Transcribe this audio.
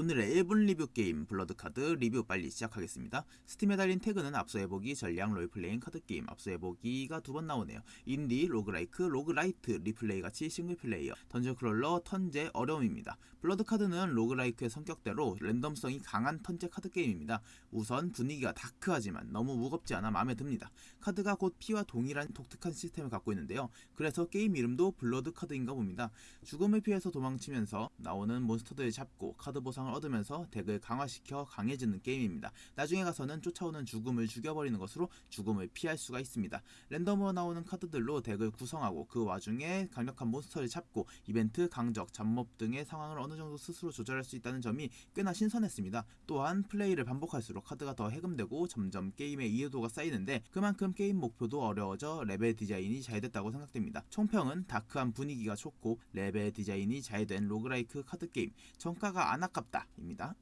오늘의 1분 리뷰 게임 블러드카드 리뷰 빨리 시작하겠습니다. 스팀에 달린 태그는 앞서 해보기, 전략, 롤플레잉, 카드게임, 앞서 해보기가 두 번 나오네요. 인디, roguelike, roguelite, 리플레이 가치 single player, dungeon crawler, 턴제, 어려움입니다. 블러드카드는 roguelike의 성격대로 랜덤성이 강한 턴제 카드게임입니다. 우선 분위기가 dark하지만 너무 무겁지 않아 마음에 듭니다. 카드가 곧 피와 동일한 독특한 시스템을 갖고 있는데요. 그래서 게임 이름도 블러드카드인가 봅니다. 죽음을 피해서 도망치면서 나오는 몬스터들을 잡고 카드 보상을 얻으면서 덱을 강화시켜 강해지는 게임입니다. 나중에 가서는 쫓아오는 죽음을 죽여버리는 것으로 죽음을 피할 수가 있습니다. 랜덤으로 나오는 카드들로 덱을 구성하고 그 와중에 강력한 몬스터를 잡고 이벤트, 강적, 잡몹 등의 상황을 어느 정도 스스로 조절할 수 있다는 점이 꽤나 신선했습니다. 또한 플레이를 반복할수록 카드가 더 해금되고 점점 게임의 이해도가 쌓이는데 그만큼 게임 목표도 어려워져 레벨 디자인이 잘 됐다고 생각됩니다. 총평은 dark한 분위기가 좋고 레벨 디자인이 잘 된 roguelike 카드 게임 정가가 안 아깝 다입니다.